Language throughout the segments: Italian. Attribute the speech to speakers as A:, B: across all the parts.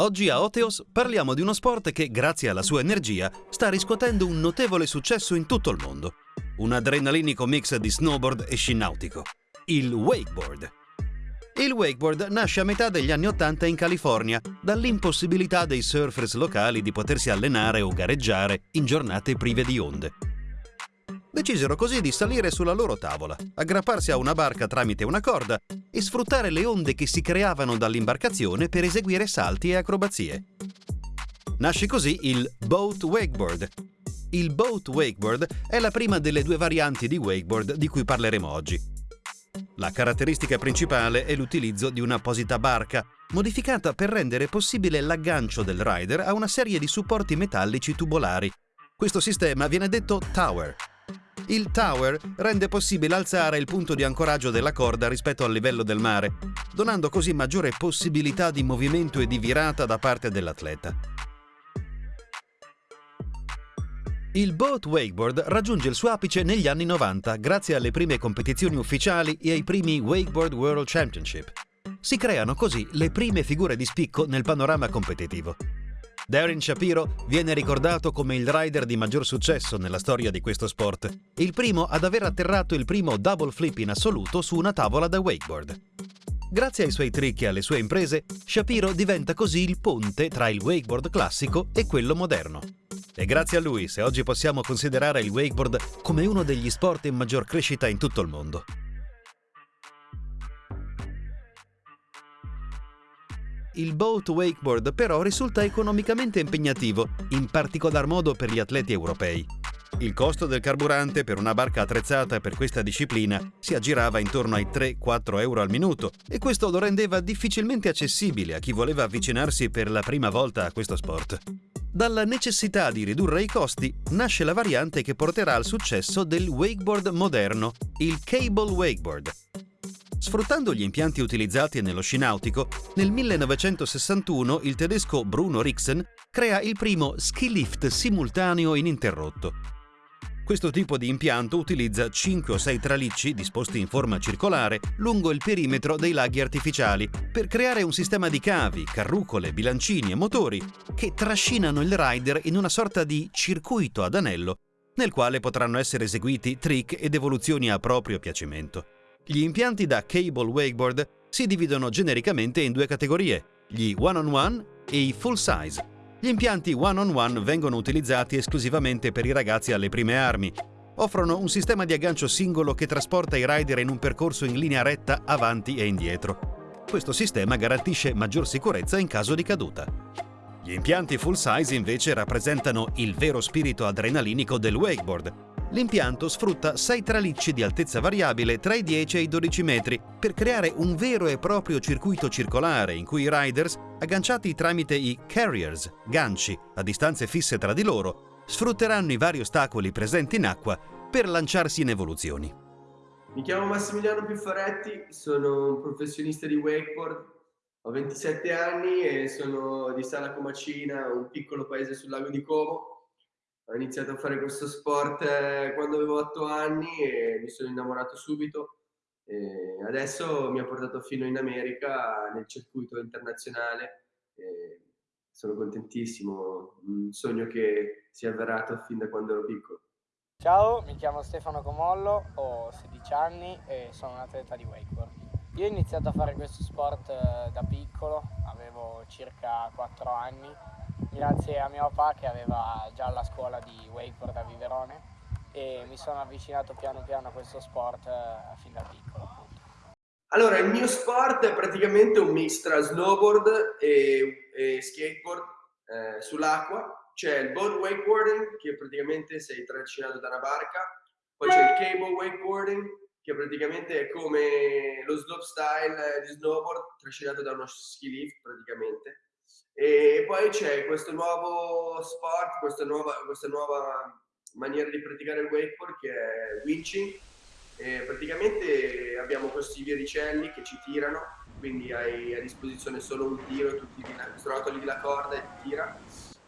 A: Oggi a Oteos parliamo di uno sport che, grazie alla sua energia, sta riscuotendo un notevole successo in tutto il mondo. Un adrenalinico mix di snowboard e sci nautico. Il wakeboard. Il wakeboard nasce a metà degli anni Ottanta in California, dall'impossibilità dei surfers locali di potersi allenare o gareggiare in giornate prive di onde. Decisero così di salire sulla loro tavola, aggrapparsi a una barca tramite una corda e sfruttare le onde che si creavano dall'imbarcazione per eseguire salti e acrobazie. Nasce così il boat wakeboard. Il boat wakeboard è la prima delle due varianti di wakeboard di cui parleremo oggi. La caratteristica principale è l'utilizzo di un'apposita barca, modificata per rendere possibile l'aggancio del rider a una serie di supporti metallici tubolari. Questo sistema viene detto tower il tower rende possibile alzare il punto di ancoraggio della corda rispetto al livello del mare, donando così maggiore possibilità di movimento e di virata da parte dell'atleta. Il boat wakeboard raggiunge il suo apice negli anni 90 grazie alle prime competizioni ufficiali e ai primi Wakeboard World Championship. Si creano così le prime figure di spicco nel panorama competitivo. Darren Shapiro viene ricordato come il rider di maggior successo nella storia di questo sport, il primo ad aver atterrato il primo double flip in assoluto su una tavola da wakeboard. Grazie ai suoi trick e alle sue imprese, Shapiro diventa così il ponte tra il wakeboard classico e quello moderno. E grazie a lui se oggi possiamo considerare il wakeboard come uno degli sport in maggior crescita in tutto il mondo. Il boat wakeboard però risulta economicamente impegnativo, in particolar modo per gli atleti europei. Il costo del carburante per una barca attrezzata per questa disciplina si aggirava intorno ai 3-4 euro al minuto e questo lo rendeva difficilmente accessibile a chi voleva avvicinarsi per la prima volta a questo sport. Dalla necessità di ridurre i costi nasce la variante che porterà al successo del wakeboard moderno, il cable wakeboard, Sfruttando gli impianti utilizzati nello sci nautico, nel 1961 il tedesco Bruno Rixen crea il primo ski lift simultaneo ininterrotto. Questo tipo di impianto utilizza 5 o 6 tralicci disposti in forma circolare lungo il perimetro dei laghi artificiali per creare un sistema di cavi, carrucole, bilancini e motori che trascinano il rider in una sorta di circuito ad anello nel quale potranno essere eseguiti trick ed evoluzioni a proprio piacimento. Gli impianti da cable wakeboard si dividono genericamente in due categorie, gli one-on-one e i full size. Gli impianti one-on-one vengono utilizzati esclusivamente per i ragazzi alle prime armi. Offrono un sistema di aggancio singolo che trasporta i rider in un percorso in linea retta avanti e indietro. Questo sistema garantisce maggior sicurezza in caso di caduta. Gli impianti full size invece rappresentano il vero spirito adrenalinico del wakeboard, L'impianto sfrutta sei tralicci di altezza variabile tra i 10 e i 12 metri per creare un vero e proprio circuito circolare in cui i riders, agganciati tramite i carriers, ganci, a distanze fisse tra di loro, sfrutteranno i vari ostacoli presenti in acqua per lanciarsi in evoluzioni.
B: Mi chiamo Massimiliano Piffaretti, sono un professionista di wakeboard, ho 27 anni e sono di Sala Comacina, un piccolo paese sul lago di Como ho iniziato a fare questo sport eh, quando avevo 8 anni e mi sono innamorato subito. E adesso mi ha portato fino in America nel circuito internazionale. E sono contentissimo, un sogno che si è avverato fin da quando ero piccolo.
C: Ciao, mi chiamo Stefano Comollo, ho 16 anni e sono un atleta di wakeboard. Io ho iniziato a fare questo sport eh, da piccolo, avevo circa 4 anni grazie a mio papà che aveva già la scuola di wakeboard a Viverone e mi sono avvicinato piano piano a questo sport eh, fin da piccolo.
B: Allora, il mio sport è praticamente un mix tra snowboard e, e skateboard eh, sull'acqua. C'è il boat wakeboarding, che praticamente sei trascinato da una barca, poi c'è il cable wakeboarding, che praticamente è come lo slopestyle di snowboard trascinato da uno ski lift praticamente e poi c'è questo nuovo sport, questa nuova, questa nuova maniera di praticare il wakeboard che è winching. E praticamente abbiamo questi viericelli che ci tirano, quindi hai a disposizione solo un tiro, tu tiri, srotoli la corda e ti tira.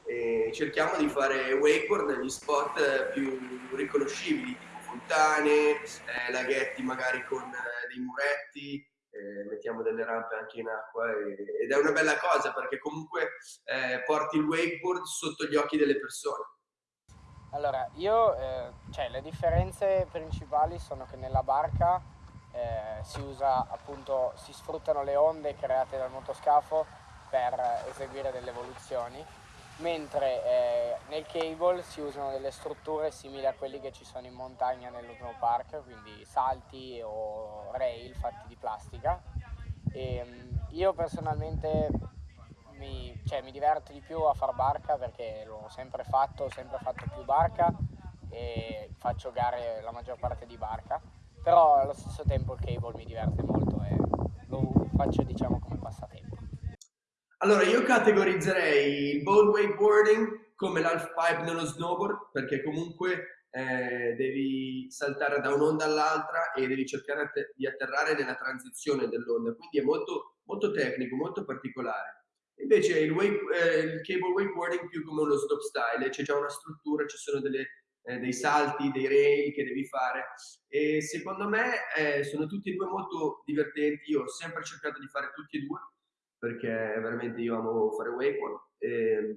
B: E cerchiamo di fare wakeboard negli spot più riconoscibili, tipo fontane, eh, laghetti magari con eh, dei muretti, mettiamo delle rampe anche in acqua e, ed è una bella cosa perché comunque eh, porti il wakeboard sotto gli occhi delle persone.
C: Allora, io, eh, cioè, le differenze principali sono che nella barca eh, si usa appunto, si sfruttano le onde create dal motoscafo per eseguire delle evoluzioni, mentre eh, nel cable si usano delle strutture simili a quelli che ci sono in montagna nello snowpark, quindi salti o rail fatti di plastica. E, mm, io personalmente mi, cioè, mi diverto di più a far barca perché l'ho sempre fatto, ho sempre fatto più barca e faccio gare la maggior parte di barca, però allo stesso tempo il cable mi diverte molto e lo faccio diciamo come passatempo.
B: Allora io categorizzerei il boat wakeboarding come l'half pipe nello snowboard perché comunque eh, devi saltare da un'onda all'altra e devi cercare di atterrare nella transizione dell'onda, quindi è molto, molto tecnico, molto particolare. Invece il, wake, eh, il cable wakeboarding più come uno stop style, c'è già una struttura, ci sono delle, eh, dei salti, dei rail che devi fare e secondo me eh, sono tutti e due molto divertenti, io ho sempre cercato di fare tutti e due perché veramente io amo fare wakeboard e,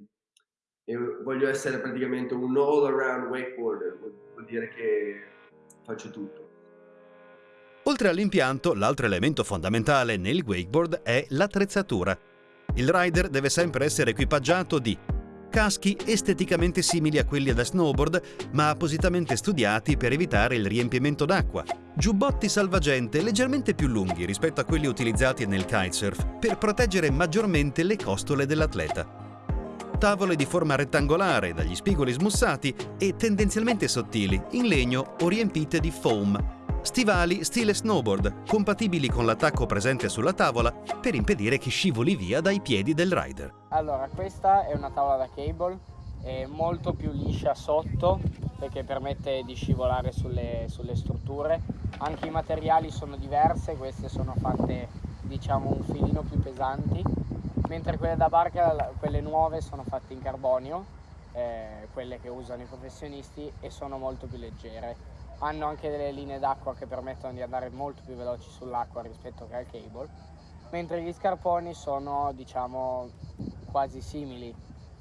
B: e voglio essere praticamente un all around wakeboarder, vuol dire che faccio tutto.
A: Oltre all'impianto, l'altro elemento fondamentale nel wakeboard è l'attrezzatura il rider deve sempre essere equipaggiato di caschi esteticamente simili a quelli da snowboard, ma appositamente studiati per evitare il riempimento d'acqua, giubbotti salvagente leggermente più lunghi rispetto a quelli utilizzati nel kitesurf per proteggere maggiormente le costole dell'atleta, tavole di forma rettangolare dagli spigoli smussati e tendenzialmente sottili, in legno o riempite di foam Stivali stile snowboard, compatibili con l'attacco presente sulla tavola per impedire che scivoli via dai piedi del rider.
C: Allora, questa è una tavola da cable, è molto più liscia sotto perché permette di scivolare sulle, sulle strutture. Anche i materiali sono diverse, queste sono fatte diciamo un filino più pesanti, mentre quelle da barca, quelle nuove, sono fatte in carbonio, eh, quelle che usano i professionisti e sono molto più leggere hanno anche delle linee d'acqua che permettono di andare molto più veloci sull'acqua rispetto che al cable, mentre gli scarponi sono diciamo quasi simili,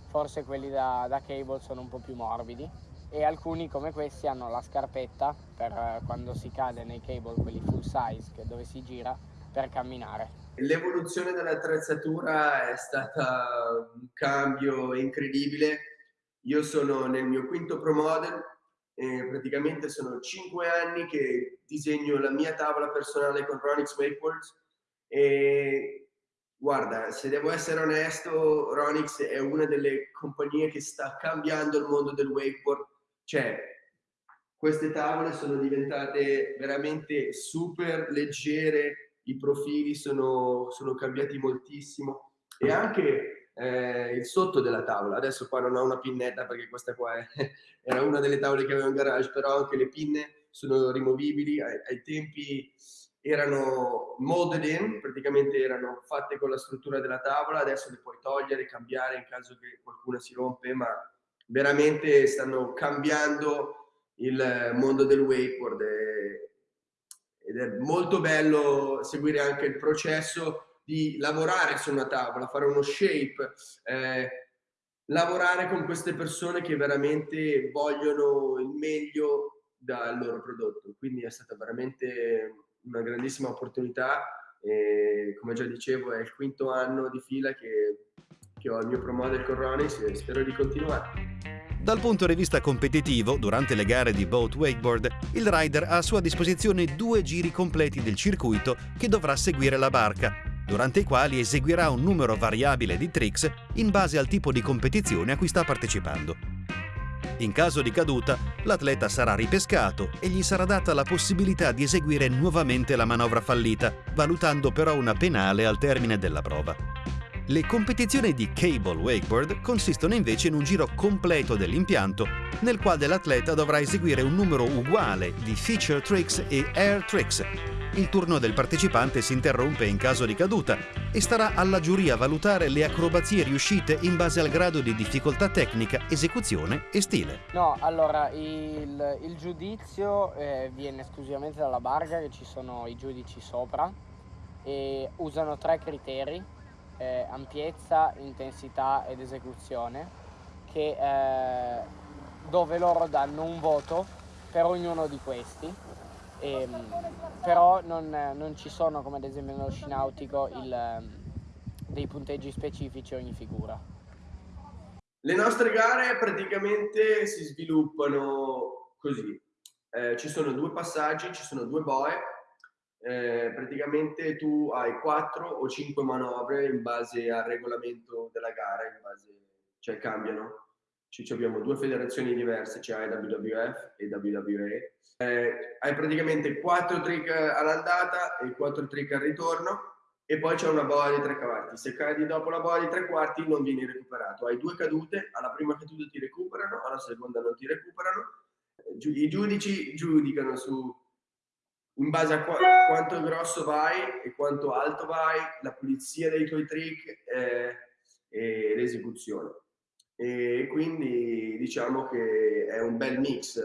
C: forse quelli da, da cable sono un po' più morbidi e alcuni come questi hanno la scarpetta per eh, quando si cade nei cable, quelli full size, dove si gira, per camminare.
B: L'evoluzione dell'attrezzatura è stata un cambio incredibile. Io sono nel mio quinto Pro Model, e praticamente sono cinque anni che disegno la mia tavola personale con Ronix Wakeboards e guarda, se devo essere onesto, Ronix è una delle compagnie che sta cambiando il mondo del wakeboard. Cioè, queste tavole sono diventate veramente super leggere, i profili sono, sono cambiati moltissimo e anche eh, il sotto della tavola. Adesso qua non ho una pinnetta perché questa qua è, era una delle tavole che avevo in garage, però anche le pinne sono rimovibili. Ai, ai tempi erano molded praticamente erano fatte con la struttura della tavola, adesso le puoi togliere, cambiare in caso che qualcuna si rompe, ma veramente stanno cambiando il mondo del wakeboard ed è molto bello seguire anche il processo di lavorare su una tavola, fare uno shape, eh, lavorare con queste persone che veramente vogliono il meglio dal loro prodotto. Quindi è stata veramente una grandissima opportunità e come già dicevo è il quinto anno di fila che, che ho il mio promoter con Ronis e spero di continuare.
A: Dal punto di vista competitivo, durante le gare di boat wakeboard, il rider ha a sua disposizione due giri completi del circuito che dovrà seguire la barca, durante i quali eseguirà un numero variabile di tricks in base al tipo di competizione a cui sta partecipando. In caso di caduta, l'atleta sarà ripescato e gli sarà data la possibilità di eseguire nuovamente la manovra fallita, valutando però una penale al termine della prova. Le competizioni di cable wakeboard consistono invece in un giro completo dell'impianto, nel quale l'atleta dovrà eseguire un numero uguale di feature tricks e air tricks, il turno del partecipante si interrompe in caso di caduta e starà alla giuria valutare le acrobazie riuscite in base al grado di difficoltà tecnica, esecuzione e stile.
C: No, allora il, il giudizio eh, viene esclusivamente dalla barca, che ci sono i giudici sopra, e usano tre criteri, eh, ampiezza, intensità ed esecuzione, che, eh, dove loro danno un voto per ognuno di questi, e, ehm, però non, non, ci sono come ad esempio nello sci nautico il, dei punteggi specifici ogni figura.
B: Le nostre gare praticamente si sviluppano così. Eh, ci sono due passaggi, ci sono due boe, eh, praticamente tu hai quattro o cinque manovre in base al regolamento della gara, base, cioè cambiano. Ci, abbiamo due federazioni diverse, cioè IWF e WWE. Eh, hai praticamente quattro trick all'andata e quattro trick al ritorno e poi c'è una boa di tre quarti. Se cadi dopo la boa di tre quarti non vieni recuperato. Hai due cadute, alla prima caduta ti recuperano, alla seconda non ti recuperano. I giudici giudicano su in base a qu quanto grosso vai e quanto alto vai, la pulizia dei tuoi trick eh, e l'esecuzione. E quindi diciamo che è un bel mix.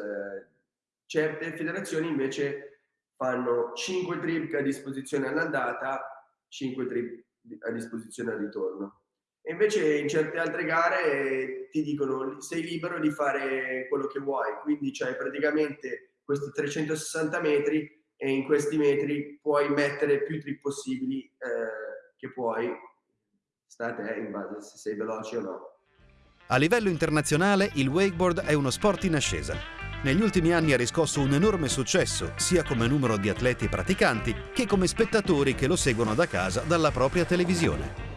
B: Certe federazioni invece fanno 5 trick a disposizione all'andata, 5 trick a disposizione al ritorno. E invece in certe altre gare ti dicono sei libero di fare quello che vuoi, quindi c'hai praticamente questi 360 metri e in questi metri puoi mettere più trip possibili eh, che puoi, sta a te in base se sei veloce o no.
A: A livello internazionale il wakeboard è uno sport in ascesa. Negli ultimi anni ha riscosso un enorme successo, sia come numero di atleti praticanti che come spettatori che lo seguono da casa dalla propria televisione.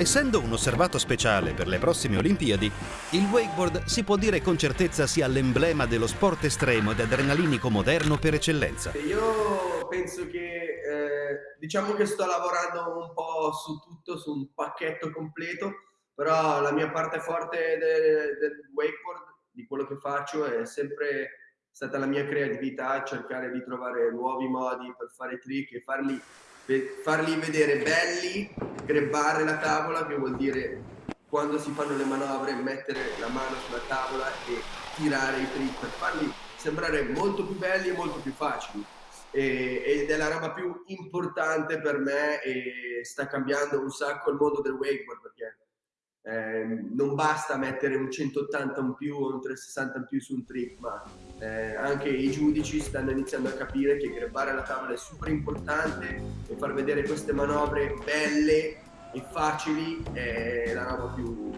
A: Essendo un osservato speciale per le prossime Olimpiadi, il wakeboard si può dire con certezza sia l'emblema dello sport estremo ed adrenalinico moderno per eccellenza.
B: Io penso che, eh, diciamo che sto lavorando un po' su tutto, su un pacchetto completo, però la mia parte forte del, del wakeboard, di quello che faccio, è sempre stata la mia creatività, cercare di trovare nuovi modi per fare trick e farli farli vedere belli, grebbare la tavola, che vuol dire quando si fanno le manovre mettere la mano sulla tavola e tirare i trick per farli sembrare molto più belli e molto più facili. E, ed è la roba più importante per me e sta cambiando un sacco il mondo del wakeboard perché eh, non basta mettere un 180 in più o un 360 in più su un trick, ma eh, anche i giudici stanno iniziando a capire che grebbare la tavola è super importante e far vedere queste manovre belle e facili è la roba più,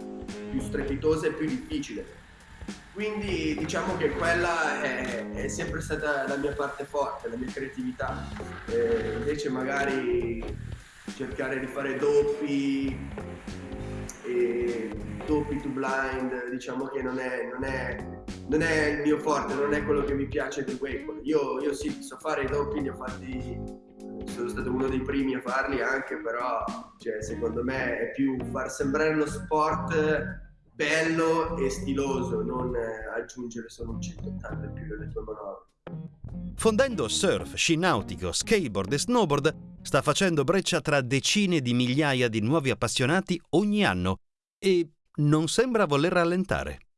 B: più strepitosa e più difficile. Quindi diciamo che quella è, è, sempre stata la mia parte forte, la mia creatività. Eh, invece magari cercare di fare doppi e doppi to blind, diciamo che non è, non è, non è il mio forte, non è quello che mi piace del wakeboard. Io, io sì, so fare i doppi, li ho fatti, sono stato uno dei primi a farli anche, però cioè, secondo me è più far sembrare lo sport bello e stiloso, non aggiungere solo un 180 in più delle tue manovre.
A: Fondendo surf, sci nautico, skateboard e snowboard, sta facendo breccia tra decine di migliaia di nuovi appassionati ogni anno e non sembra voler rallentare.